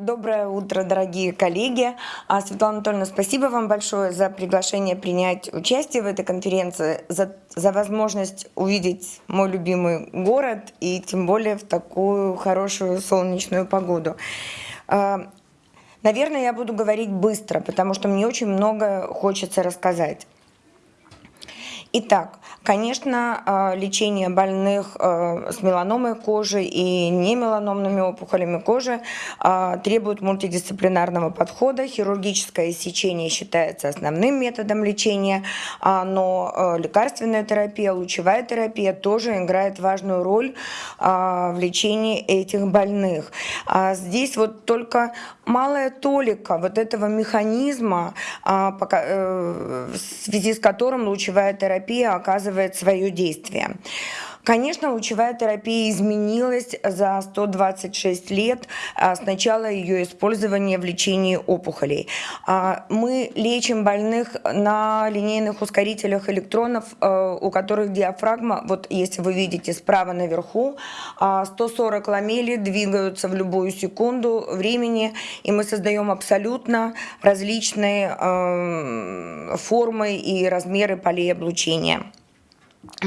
Доброе утро, дорогие коллеги. А, Светлана Анатольевна, спасибо вам большое за приглашение принять участие в этой конференции, за, за возможность увидеть мой любимый город и тем более в такую хорошую солнечную погоду. А, наверное, я буду говорить быстро, потому что мне очень много хочется рассказать. Итак, конечно, а, лечение больных а, с меланомой кожи и не меланомными опухолями кожи а, требует мультидисциплинарного подхода. Хирургическое сечение считается основным методом лечения, но лекарственная терапия, лучевая терапия тоже играет важную роль в лечении этих больных. Здесь вот только малая толика вот этого механизма, э, в связи с которым лучевая терапия оказывает свое действие. Конечно, лучевая терапия изменилась за 126 лет а, с начала ее использования в лечении опухолей. А, мы лечим больных на линейных ускорителях электронов, а, у которых диафрагма, вот если вы видите справа наверху, 140 ламелей двигаются в любую секунду времени, и мы создаем абсолютно различные формы и размеры полей облучения.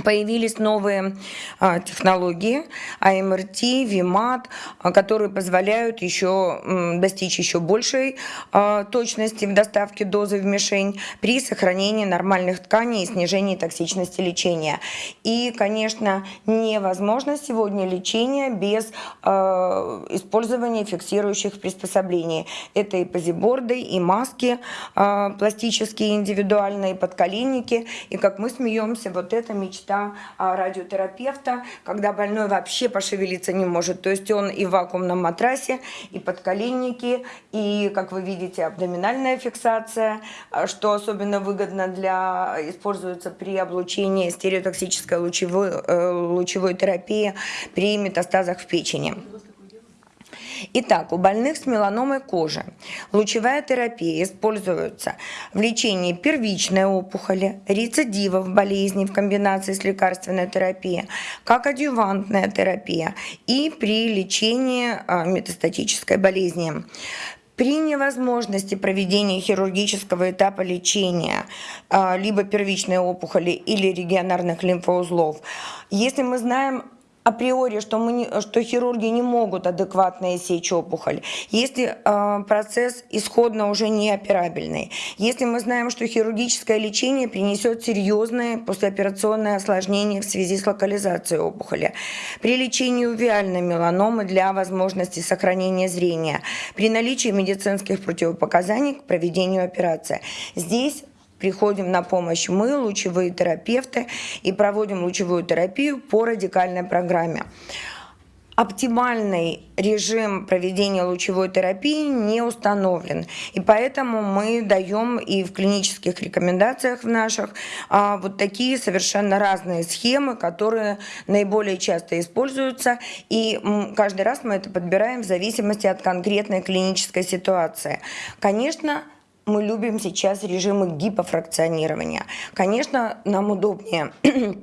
Появились новые а, технологии АМРТ, ВИМАТ, а, которые позволяют еще достичь еще большей а, точности в доставке дозы в мишень при сохранении нормальных тканей и снижении токсичности лечения. И, конечно, невозможно сегодня лечение без использования фиксирующих приспособлений. Это и позиборды, и маски пластические, индивидуальные, подколенники. И, как мы смеемся, вот это мечта а, радиотерапевта, когда больной вообще пошевелиться не может. То есть он и в вакуумном матрасе, и подколенники, и, как вы видите, абдоминальная фиксация, а, что особенно выгодно для используется при облучении стереотоксической лучевой, э, лучевой терапии при метастазах в печени. Итак, у больных с меланомой кожи лучевая терапия используется в лечении первичной опухоли, рецидивов болезни в комбинации с лекарственной терапией, как адъювантная терапия и при лечении а, метастатической болезни. При невозможности проведения хирургического этапа лечения а, либо первичной опухоли или регионарных лимфоузлов, если мы знаем априори, что, мы не, что хирурги не могут адекватно сечь опухоль, если э, процесс исходно уже не операбельный, если мы знаем, что хирургическое лечение принесет серьезные послеоперационные осложнения в связи с локализацией опухоли, при лечении увиальной меланомы для возможности сохранения зрения, при наличии медицинских противопоказаний к проведению операции. Здесь приходим на помощь мы, лучевые терапевты, и проводим лучевую терапию по радикальной программе. Оптимальный режим проведения лучевой терапии не установлен. И поэтому мы даем и в клинических рекомендациях в наших а, вот такие совершенно разные схемы, которые наиболее часто используются. И каждый раз мы это подбираем в зависимости от конкретной клинической ситуации. Конечно, мы любим сейчас режимы гипофракционирования. Конечно, нам удобнее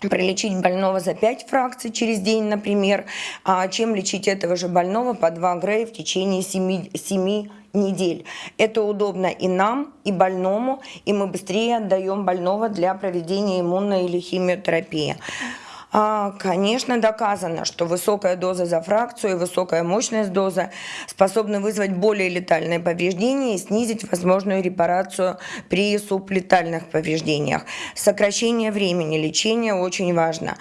пролечить больного за 5 фракций через день, например, а чем лечить этого же больного по 2 грея в течение 7, 7 недель. Это удобно и нам, и больному, и мы быстрее отдаем больного для проведения иммунной или химиотерапии. А, конечно, доказано, что высокая доза за фракцию и высокая мощность дозы способны вызвать более летальные повреждения и снизить возможную репарацию при сублетальных повреждениях. Сокращение времени лечения очень важно.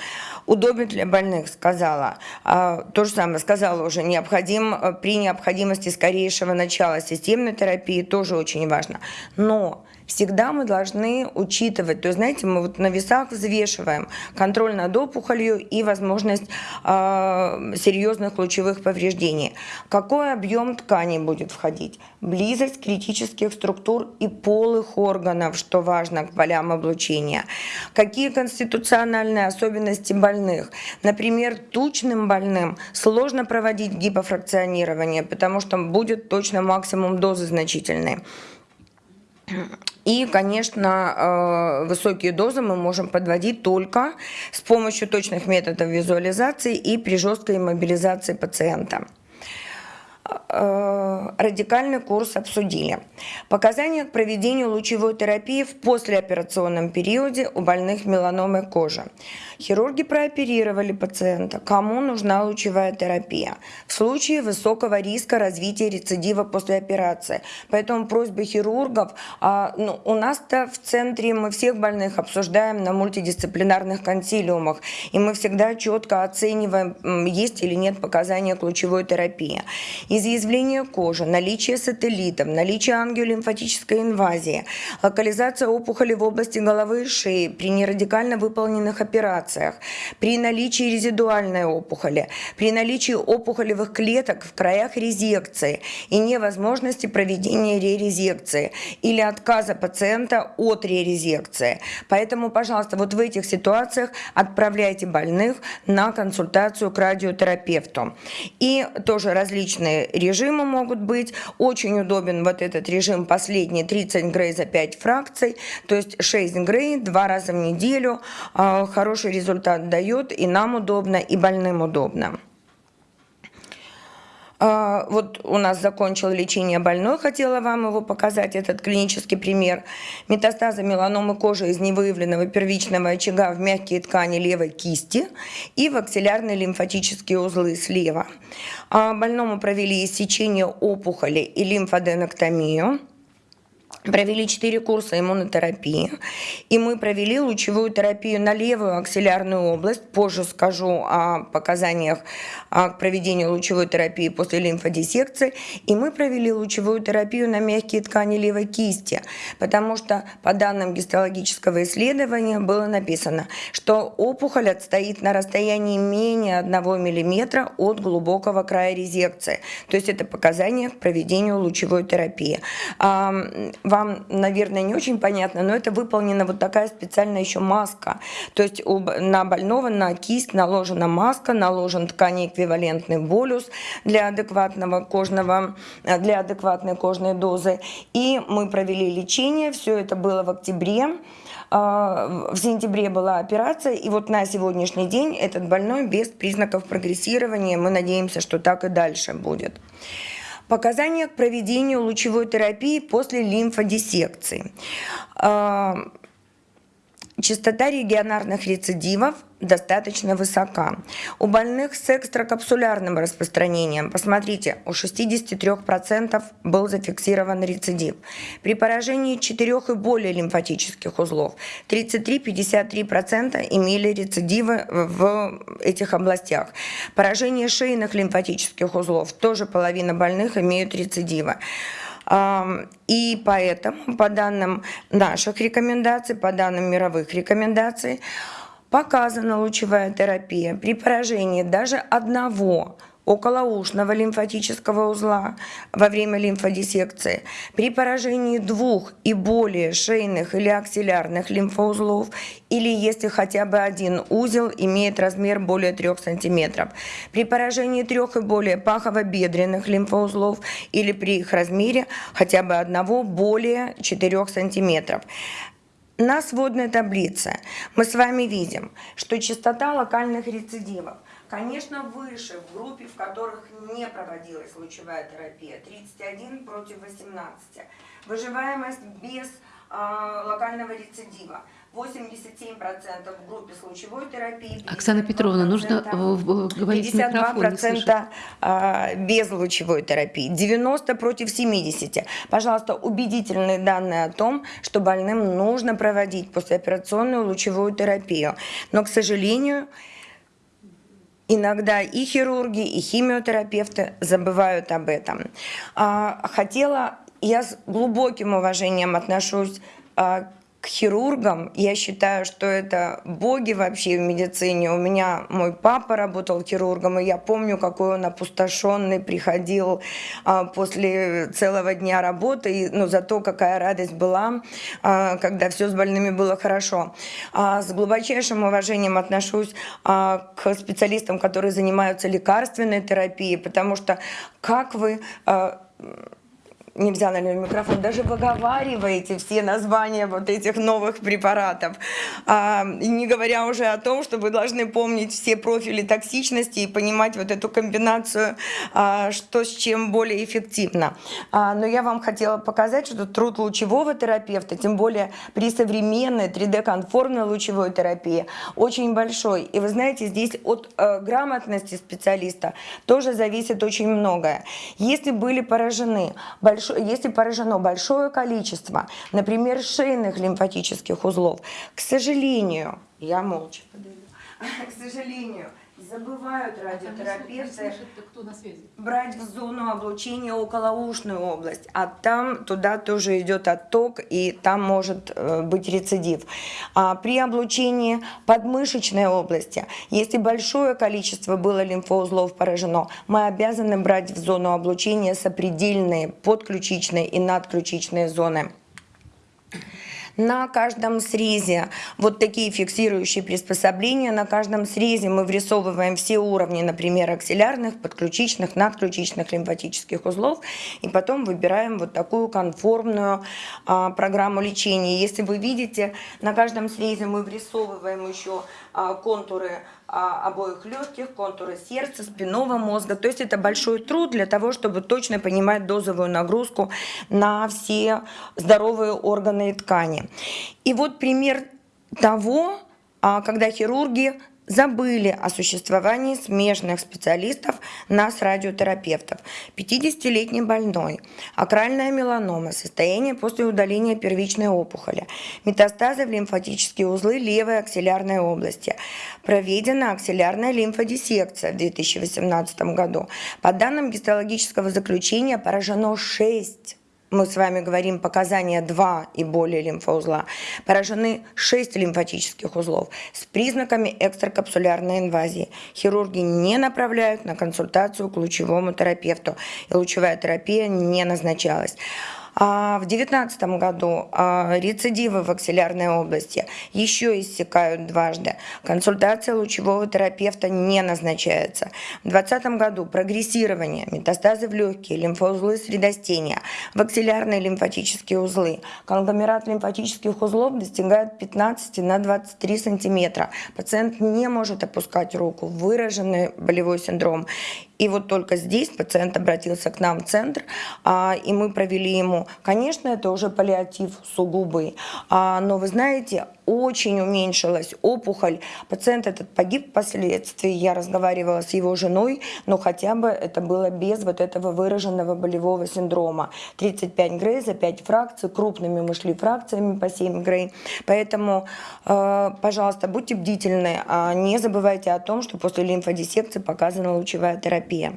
Удобен для больных, сказала. А, то же самое сказала уже, необходим при необходимости скорейшего начала системной терапии тоже очень важно. Но всегда мы должны учитывать, то есть, знаете, мы вот на весах взвешиваем контроль над опухолью и возможность э, серьезных лучевых повреждений. Какой объем ткани будет входить? Близость критических структур и полых органов, что важно к полям облучения. Какие конституциональные особенности больных? Например, тучным больным сложно проводить гипофракционирование, потому что будет точно максимум дозы значительной. И, конечно, э, высокие дозы мы можем подводить только с помощью точных методов визуализации и при жесткой мобилизации пациента. Э, радикальный курс обсудили. Показания к проведению лучевой терапии в послеоперационном периоде у больных меланомой кожи. Хирурги прооперировали пациента. Кому нужна лучевая терапия? В случае высокого риска развития рецидива после операции. Поэтому просьба хирургов, а, ну, у нас-то в центре мы всех больных обсуждаем на мультидисциплинарных консилиумах, и мы всегда четко оцениваем, есть или нет показания к лучевой терапии. Изъязвление кожи, наличие сателлитов, наличие ангиолимфатической инвазии, локализация опухоли в области головы и шеи при нерадикально выполненных операциях, при наличии резидуальной опухоли, при наличии опухолевых клеток в краях резекции и невозможности проведения ререзекции или отказа пациента от ререзекции. Поэтому, пожалуйста, вот в этих ситуациях отправляйте больных на консультацию к радиотерапевту. И тоже различные режимы могут быть. Очень удобен вот этот режим последний 30 грей за 5 фракций, то есть 6 грей два раза в неделю. А, хороший результат дает, и нам удобно, и больным удобно. А, вот у нас закончил лечение больной, хотела вам его показать, этот клинический пример. Метастазы меланомы кожи из невыявленного первичного очага в мягкие ткани левой кисти и в аксиллярные лимфатические узлы слева. А, больному провели иссечение опухоли и лимфоденоктомию провели 4 курса иммунотерапии, и мы провели лучевую терапию на левую аксиллярную область. Позже скажу о показаниях к проведению лучевой терапии после лимфодиссекции. И мы провели лучевую терапию на мягкие ткани левой кисти, потому что по данным гистологического исследования было написано, что опухоль отстоит на расстоянии менее 1 мм от глубокого края резекции. То есть это показания к проведению лучевой терапии вам, наверное, не очень понятно, но это выполнена вот такая специальная еще маска. То есть на больного, на кисть наложена маска, наложен тканеэквивалентный болюс для адекватного кожного, для адекватной кожной дозы. И мы провели лечение, все это было в октябре. А, в сентябре была операция, и вот на сегодняшний день этот больной без признаков прогрессирования. Мы надеемся, что так и дальше будет. Показания к проведению лучевой терапии после лимфодиссекции. Частота регионарных рецидивов достаточно высока. У больных с экстракапсулярным распространением, посмотрите, у 63% был зафиксирован рецидив. При поражении 4 и более лимфатических узлов 33-53% имели рецидивы в этих областях. Поражение шейных лимфатических узлов, тоже половина больных имеют рецидивы. И поэтому, по данным наших рекомендаций, по данным мировых рекомендаций, Показана лучевая терапия при поражении даже одного околоушного лимфатического узла во время лимфодиссекции, при поражении двух и более шейных или аксиллярных лимфоузлов или если хотя бы один узел имеет размер более 3 см, при поражении трех и более пахово-бедренных лимфоузлов или при их размере хотя бы одного более 4 см. На сводной таблице мы с вами видим, что частота локальных рецидивов, конечно, выше в группе, в которых не проводилась лучевая терапия, 31 против 18. Выживаемость без э, локального рецидива – 87% в группе с лучевой терапии. Оксана Петровна, нужно говорить 52% а, без лучевой терапии, 90 против 70. Пожалуйста, убедительные данные о том, что больным нужно проводить послеоперационную лучевую терапию. Но, к сожалению, иногда и хирурги, и химиотерапевты забывают об этом. А, хотела, я с глубоким уважением отношусь а, к хирургам. Я считаю, что это боги вообще в медицине. У меня мой папа работал хирургом, и я помню, какой он опустошенный приходил а, после целого дня работы. И, ну, зато какая радость была, а, когда все с больными было хорошо. А, с глубочайшим уважением отношусь а, к специалистам, которые занимаются лекарственной терапией, потому что как вы... А, не взяла на микрофон, даже выговариваете все названия вот этих новых препаратов. А, не говоря уже о том, что вы должны помнить все профили токсичности и понимать вот эту комбинацию, а, что с чем более эффективно. А, но я вам хотела показать, что труд лучевого терапевта, тем более при современной 3D-конформной лучевой терапии, очень большой. И вы знаете, здесь от э, грамотности специалиста тоже зависит очень многое. Если были поражены, большой, если поражено большое количество, например, шейных лимфатических узлов, к сожалению, я молча подойду, к сожалению, забывают радиотерапевты брать в зону облучения околоушную область, а там туда тоже идет отток, и там может э, быть рецидив. А при облучении подмышечной области, если большое количество было лимфоузлов поражено, мы обязаны брать в зону облучения сопредельные подключичные и надключичные зоны. На каждом срезе вот такие фиксирующие приспособления. На каждом срезе мы врисовываем все уровни, например, аксиллярных, подключичных, надключичных лимфатических узлов. И потом выбираем вот такую конформную а, программу лечения. Если вы видите, на каждом срезе мы врисовываем еще а, контуры обоих легких, контуры сердца, спинного мозга. То есть это большой труд для того, чтобы точно понимать дозовую нагрузку на все здоровые органы и ткани. И вот пример того, а, когда хирурги забыли о существовании смежных специалистов нас, радиотерапевтов. 50-летний больной, акральная меланома, состояние после удаления первичной опухоли, метастазы в лимфатические узлы левой аксиллярной области. Проведена аксиллярная лимфодиссекция в 2018 году. По данным гистологического заключения поражено 6 мы с вами говорим показания 2 и более лимфоузла, поражены 6 лимфатических узлов с признаками экстракапсулярной инвазии. Хирурги не направляют на консультацию к лучевому терапевту, и лучевая терапия не назначалась. А в 2019 году а, рецидивы в аксиллярной области еще иссякают дважды. Консультация лучевого терапевта не назначается. В 2020 году прогрессирование, метастазы в легкие, лимфоузлы средостения, в аксиллярные лимфатические узлы. Конгломерат лимфатических узлов достигает 15 на 23 сантиметра. Пациент не может опускать руку, выраженный болевой синдром. И вот только здесь пациент обратился к нам в центр, а, и мы провели ему, конечно, это уже паллиатив сугубый, а, но вы знаете, очень уменьшилась опухоль. Пациент этот погиб впоследствии, я разговаривала с его женой, но хотя бы это было без вот этого выраженного болевого синдрома. 35 грей за 5 фракций, крупными мы шли фракциями по 7 грей. Поэтому, э, пожалуйста, будьте бдительны, а не забывайте о том, что после лимфодиссекции показана лучевая терапия.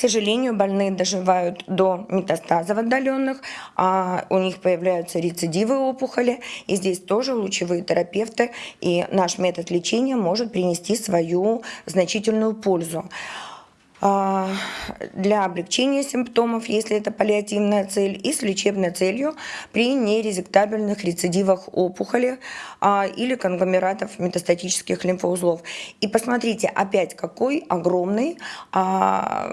Сожалению, больные доживают до метастазов отдаленных, а у них появляются рецидивы опухоли, и здесь тоже лучевые терапевты и наш метод лечения может принести свою значительную пользу. А, для облегчения симптомов, если это паллиативная цель, и с лечебной целью при нерезектабельных рецидивах опухоли а, или конгломератов метастатических лимфоузлов. И посмотрите, опять какой огромный а,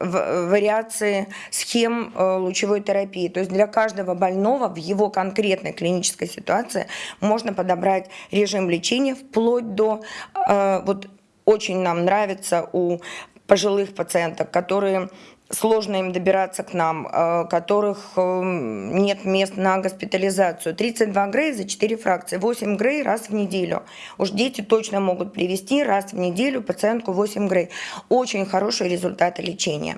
вариации схем э, лучевой терапии. То есть для каждого больного в его конкретной клинической ситуации можно подобрать режим лечения вплоть до э, вот очень нам нравится у пожилых пациенток, которые сложно им добираться к нам, э, которых э, нет мест на госпитализацию. 32 грей за 4 фракции, 8 грей раз в неделю. Уж дети точно могут привести раз в неделю пациентку 8 грей. Очень хорошие результаты лечения.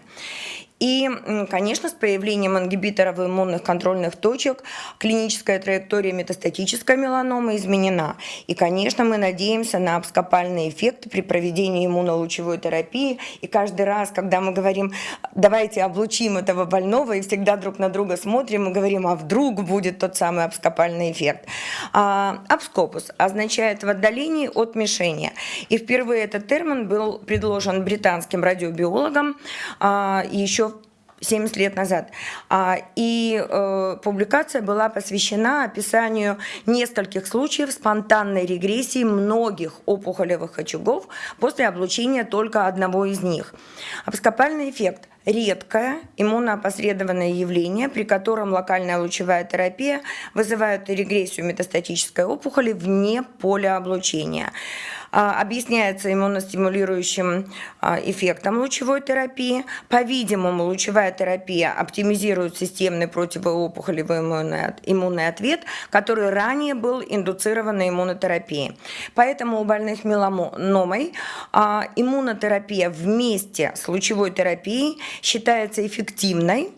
И, конечно, с появлением ингибиторов иммунных контрольных точек клиническая траектория метастатической меланомы изменена. И, конечно, мы надеемся на абскопальный эффект при проведении иммунолучевой терапии. И каждый раз, когда мы говорим, давайте облучим этого больного, и всегда друг на друга смотрим и говорим, а вдруг будет тот самый абскопальный эффект. А, абскопус означает в отдалении от мишени. И впервые этот термин был предложен британским радиобиологом а, еще 70 лет назад. А, и э, публикация была посвящена описанию нескольких случаев спонтанной регрессии многих опухолевых очагов после облучения только одного из них. Абскопальный эффект редкое иммуноопосредованное явление, при котором локальная лучевая терапия вызывает регрессию метастатической опухоли вне поля облучения. А, объясняется иммуностимулирующим а, эффектом лучевой терапии. По-видимому, лучевая терапия оптимизирует системный противоопухолевый иммунный ответ, который ранее был индуцирован на иммунотерапии. Поэтому у больных меланомой а, иммунотерапия вместе с лучевой терапией считается эффективной,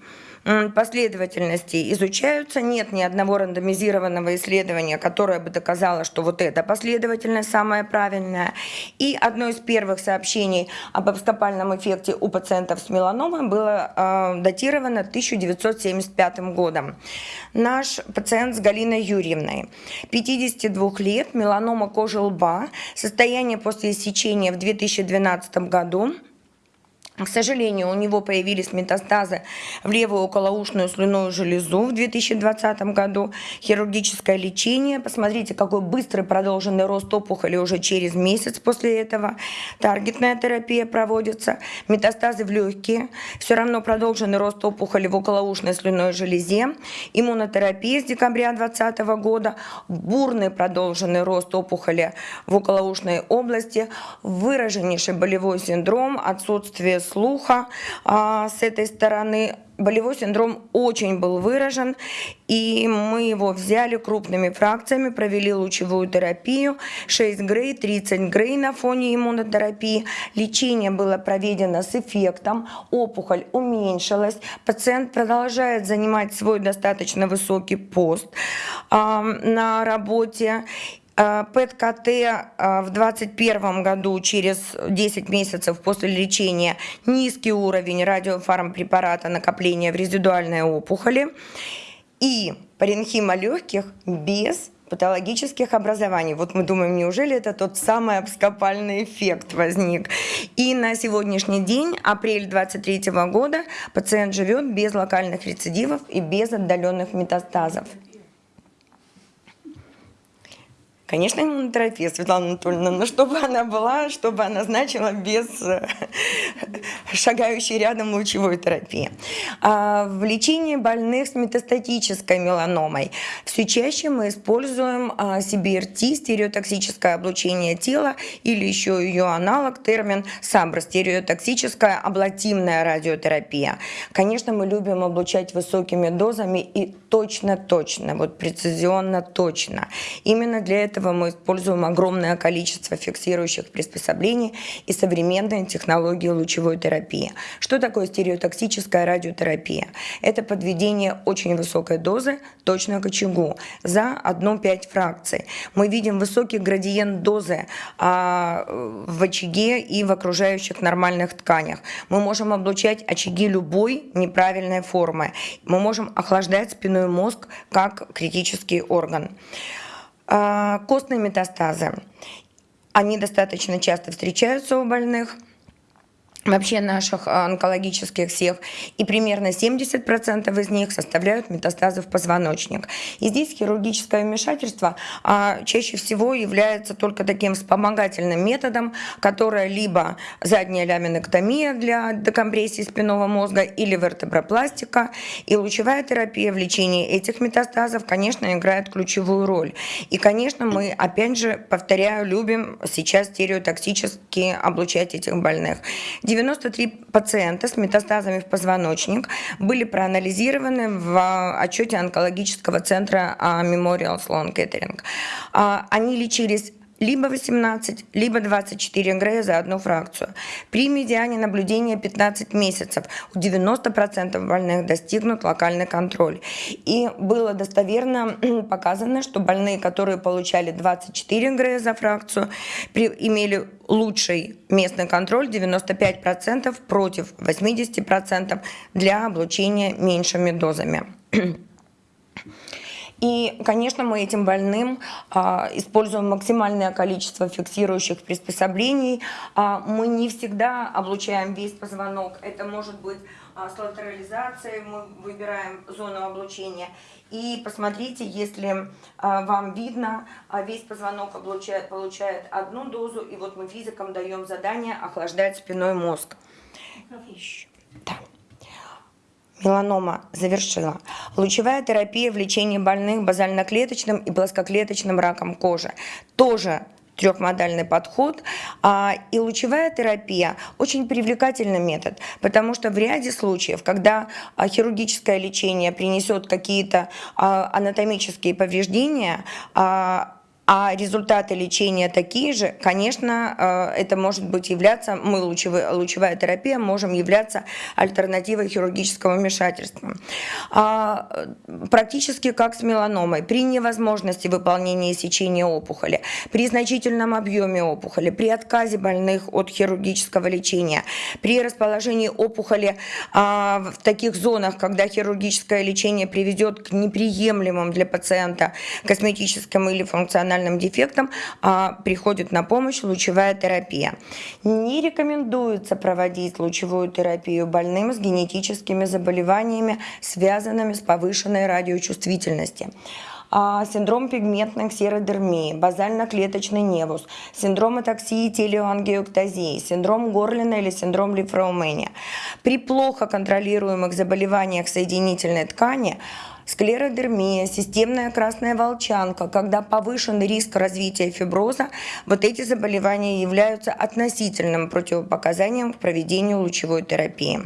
последовательности изучаются. Нет ни одного рандомизированного исследования, которое бы доказало, что вот эта последовательность самая правильная. И одно из первых сообщений об абскопальном эффекте у пациентов с меланомой было э, датировано 1975 годом. Наш пациент с Галиной Юрьевной, 52 лет, меланома кожи лба, состояние после сечения в 2012 году, к сожалению, у него появились метастазы в левую околоушную слюную железу в 2020 году. Хирургическое лечение. Посмотрите, какой быстрый продолженный рост опухоли уже через месяц после этого. Таргетная терапия проводится. Метастазы в легкие. Все равно продолженный рост опухоли в околоушной слюной железе. Иммунотерапия с декабря 2020 года. Бурный продолженный рост опухоли в околоушной области. Выраженнейший болевой синдром, отсутствие слуха а, с этой стороны. Болевой синдром очень был выражен, и мы его взяли крупными фракциями, провели лучевую терапию, 6 грей, 30 грей на фоне иммунотерапии. Лечение было проведено с эффектом, опухоль уменьшилась, пациент продолжает занимать свой достаточно высокий пост э, на работе, ПЭТ-КТ э, в 2021 году, через 10 месяцев после лечения, низкий уровень радиофармпрепарата накопления в резидуальной опухоли и паренхима легких без патологических образований. Вот мы думаем, неужели это тот самый абскопальный эффект возник. И на сегодняшний день, апрель 2023 года, пациент живет без локальных рецидивов и без отдаленных метастазов. Конечно, иммунотерапия, Светлана Анатольевна, но чтобы она была, чтобы она значила без э, шагающей рядом лучевой терапии. В лечении больных с метастатической меланомой все чаще мы используем CBRT, а, стереотоксическое облучение тела, или еще ее аналог, термин САБР, стереотоксическая облатимная радиотерапия. Конечно, мы любим облучать высокими дозами и точно-точно, вот прецизионно точно. Именно для этого мы используем огромное количество фиксирующих приспособлений и современные технологии лучевой терапии. Что такое стереотоксическая радиотерапия? Это подведение очень высокой дозы точно к очагу за 1-5 фракций. Мы видим высокий градиент дозы а, в очаге и в окружающих нормальных тканях. Мы можем облучать очаги любой неправильной формы. Мы можем охлаждать спинной мозг как критический орган. А, костные метастазы. Они достаточно часто встречаются у больных вообще наших а, онкологических всех, и примерно 70% из них составляют метастазы в позвоночник. И здесь хирургическое вмешательство а, чаще всего является только таким вспомогательным методом, которое либо задняя ляминэктомия для декомпрессии спинного мозга или вертебропластика, и лучевая терапия в лечении этих метастазов, конечно, играет ключевую роль. И, конечно, мы, опять же, повторяю, любим сейчас стереотоксически облучать этих больных. 93 пациента с метастазами в позвоночник были проанализированы в отчете онкологического центра Memorial Sloan Kettering. А, они лечились либо 18, либо 24 грея за одну фракцию. При медиане наблюдения 15 месяцев у 90% больных достигнут локальный контроль. И было достоверно показано, что больные, которые получали 24 грея за фракцию, имели лучший местный контроль 95% против 80% для облучения меньшими дозами. И, конечно, мы этим больным а, используем максимальное количество фиксирующих приспособлений. А, мы не всегда облучаем весь позвонок. Это может быть а, с латерализацией, мы выбираем зону облучения. И посмотрите, если а, вам видно, а, весь позвонок облучает, получает одну дозу, и вот мы физикам даем задание охлаждать спиной мозг. Да. Меланома завершила. Лучевая терапия в лечении больных базально-клеточным и плоскоклеточным раком кожи. Тоже трехмодальный подход. А, и лучевая терапия очень привлекательный метод, потому что в ряде случаев, когда а, хирургическое лечение принесет какие-то а, анатомические повреждения, а результаты лечения такие же, конечно, э, это может быть являться, мы лучевая, лучевая терапия можем являться альтернативой хирургического вмешательства. А, практически как с меланомой, при невозможности выполнения сечения опухоли, при значительном объеме опухоли, при отказе больных от хирургического лечения, при расположении опухоли а, в таких зонах, когда хирургическое лечение приведет к неприемлемым для пациента косметическим или функциональным функциональным дефектам а, приходит на помощь лучевая терапия. Не рекомендуется проводить лучевую терапию больным с генетическими заболеваниями, связанными с повышенной радиочувствительностью а, синдром пигментной ксеродермии, базально-клеточный невус, синдром атаксии телеангиоктазии, синдром Горлина или синдром лифраумения. При плохо контролируемых заболеваниях соединительной ткани склеродермия, системная красная волчанка, когда повышен риск развития фиброза, вот эти заболевания являются относительным противопоказанием к проведению лучевой терапии.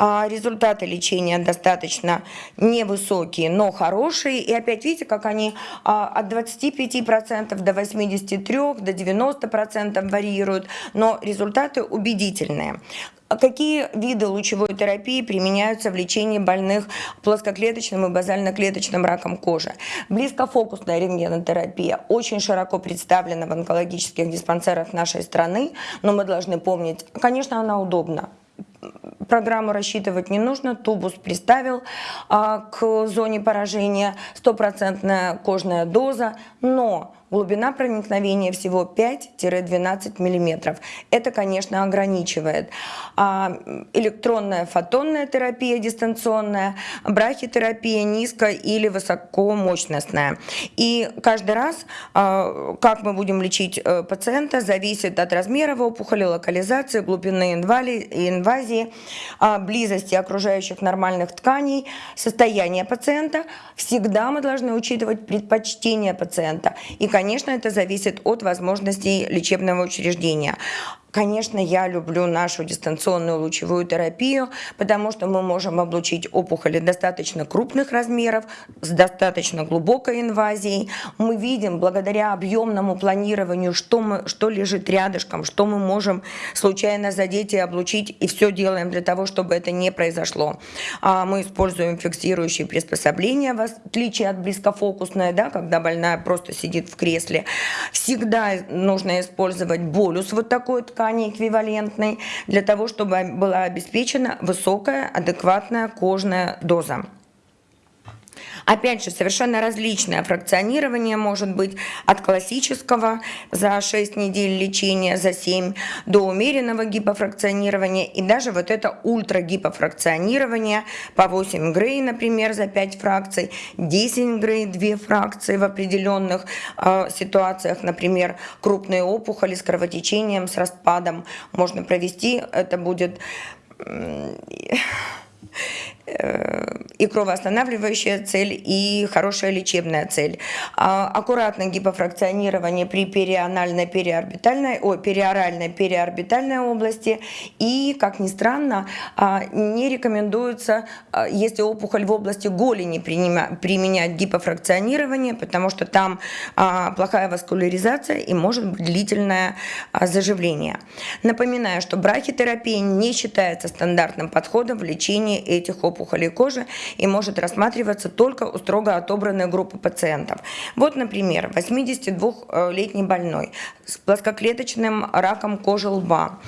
А результаты лечения достаточно невысокие, но хорошие. И опять видите, как они а, от 25% до 83%, до 90% варьируют, но результаты убедительные. А какие виды лучевой терапии применяются в лечении больных плоскоклеточным и базально-клеточным раком кожи? Близкофокусная рентгенотерапия очень широко представлена в онкологических диспансерах нашей страны, но мы должны помнить, конечно, она удобна программу рассчитывать не нужно, тубус приставил а, к зоне поражения, стопроцентная кожная доза, но глубина проникновения всего 5-12 мм. Это, конечно, ограничивает. А электронная фотонная терапия дистанционная, брахитерапия низко- или высокомощностная. И каждый раз, а, как мы будем лечить э, пациента, зависит от размера опухоли, локализации, глубины инвазии, а, близости окружающих нормальных тканей, состояния пациента. Всегда мы должны учитывать предпочтения пациента. И, конечно, это зависит от возможностей лечебного учреждения. Конечно, я люблю нашу дистанционную лучевую терапию, потому что мы можем облучить опухоли достаточно крупных размеров, с достаточно глубокой инвазией. Мы видим благодаря объемному планированию, что, мы, что лежит рядышком, что мы можем случайно задеть и облучить, и все делаем для того, чтобы это не произошло. А мы используем фиксирующие приспособления, в отличие от близкофокусной, да, когда больная просто сидит в кресле. Всегда нужно использовать болюс вот такой ткани эквивалентной для того, чтобы была обеспечена высокая адекватная кожная доза. Опять же, совершенно различное фракционирование может быть от классического за 6 недель лечения, за 7, до умеренного гипофракционирования. И даже вот это ультрагипофракционирование по 8 грей, например, за 5 фракций, 10 грей, 2 фракции в определенных э, ситуациях, например, крупные опухоли с кровотечением, с распадом можно провести, это будет и кровоостанавливающая цель, и хорошая лечебная цель. А, аккуратное гипофракционирование при перианальной, периорбитальной, о, периоральной, периорбитальной области. И, как ни странно, а, не рекомендуется, а, если опухоль в области голени, применять гипофракционирование, потому что там плохая васкуляризация и может быть длительное заживление. Напоминаю, что брахитерапия не считается стандартным подходом в лечении этих опухолей опухолей кожи и может рассматриваться только у строго отобранной группы пациентов. Вот, например, 82-летний больной с плоскоклеточным раком кожи лба.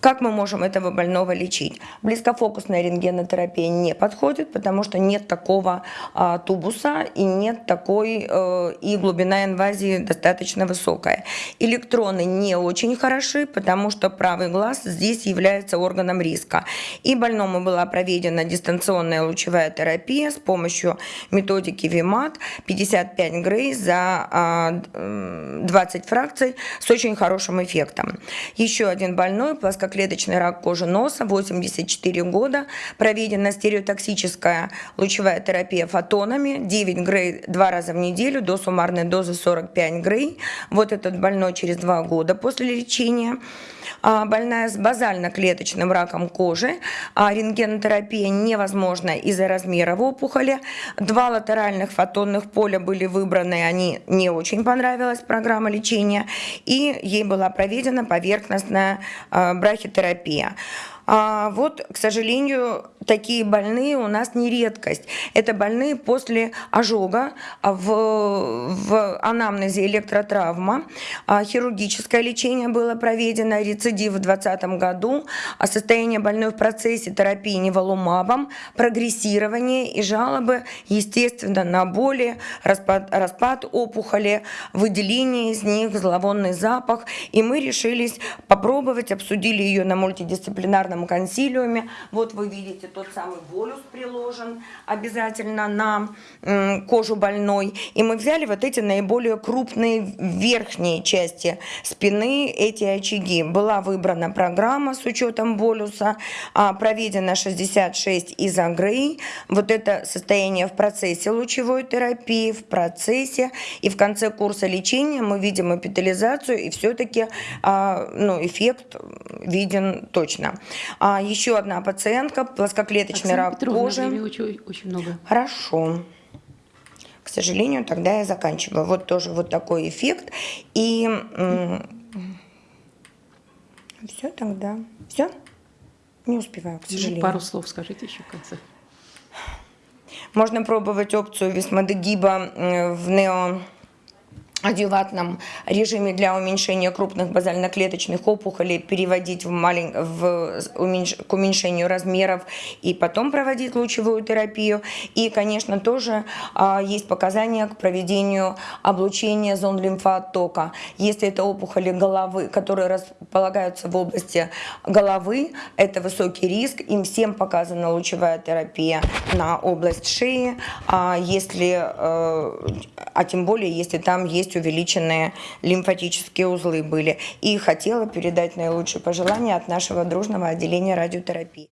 Как мы можем этого больного лечить? Близкофокусная рентгенотерапия не подходит, потому что нет такого а, тубуса и нет такой, э, и глубина инвазии достаточно высокая. Электроны не очень хороши, потому что правый глаз здесь является органом риска. И больному была проведена дистанционная лучевая терапия с помощью методики ВИМАТ 55 грей за а, 20 фракций с очень хорошим эффектом. Еще один больной плоскоклеточный плоскоклеточный рак кожи носа, 84 года, проведена стереотоксическая лучевая терапия фотонами, 9 грей два раза в неделю, до суммарной дозы 45 грей. Вот этот больной через два года после лечения. А, больная с базально-клеточным раком кожи. А рентгенотерапия невозможна из-за размера опухоли. Два латеральных фотонных поля были выбраны, они не очень понравилась программа лечения, и ей была проведена поверхностная а, брахитерапия. А вот, к сожалению, такие больные у нас не редкость. Это больные после ожога в, в анамнезе электротравма. А хирургическое лечение было проведено, рецидив в 2020 году, а состояние больной в процессе терапии неволумабом, прогрессирование и жалобы, естественно, на боли, распад, распад опухоли, выделение из них, зловонный запах. И мы решились попробовать, обсудили ее на мультидисциплинарном этом консилиуме. Вот вы видите, тот самый болюс приложен обязательно на кожу больной. И мы взяли вот эти наиболее крупные верхние части спины, эти очаги. Была выбрана программа с учетом болюса, а, проведено 66 изогрей. Вот это состояние в процессе лучевой терапии, в процессе. И в конце курса лечения мы видим эпитализацию, и все-таки а, ну, эффект виден точно. А еще одна пациентка, плоскоклеточный Оксана рак Петровна, кожи. Очень, очень много. Хорошо. К сожалению, тогда я заканчиваю. Вот тоже вот такой эффект. И все тогда. Все? Не успеваю, к сожалению. Пару слов скажите еще в конце. Можно пробовать опцию висмодегиба в нео адъюватном режиме для уменьшения крупных базально-клеточных опухолей переводить в малень... в... уменьш... к уменьшению размеров и потом проводить лучевую терапию. И, конечно, тоже а, есть показания к проведению облучения зон лимфооттока. Если это опухоли головы, которые располагаются в области головы, это высокий риск. Им всем показана лучевая терапия на область шеи. А если, а, а тем более, если там есть есть увеличенные лимфатические узлы были. И хотела передать наилучшие пожелания от нашего дружного отделения радиотерапии.